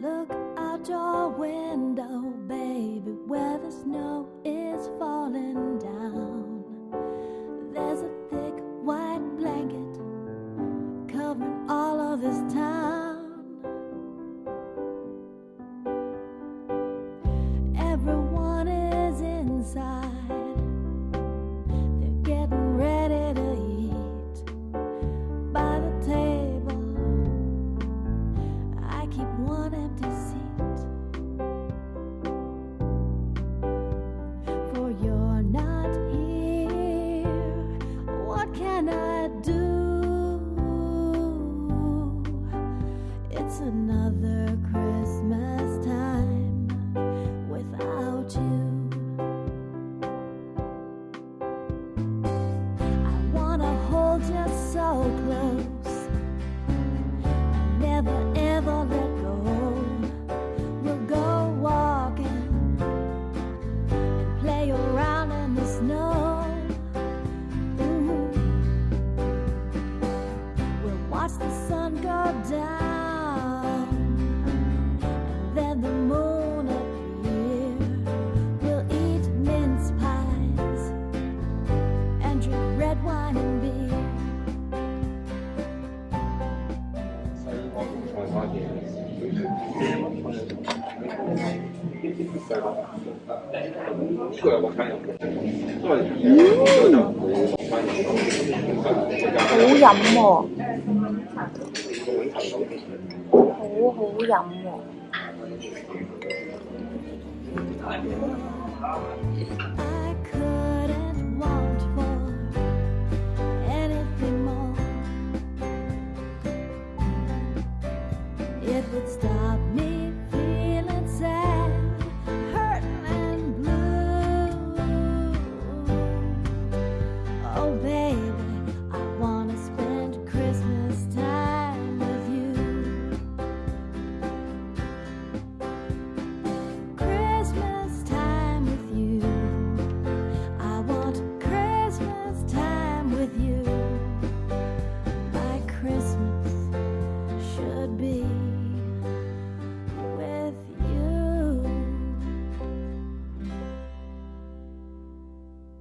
Look out your window, baby, where the snow is falling down. There's a thick white blanket covering all of this town. So close. Never ever let go. We'll go walking and play around in the snow. Mhm. We'll watch the sun go down, 嗯，好饮喎、哦，好好饮喎、哦。Oh away.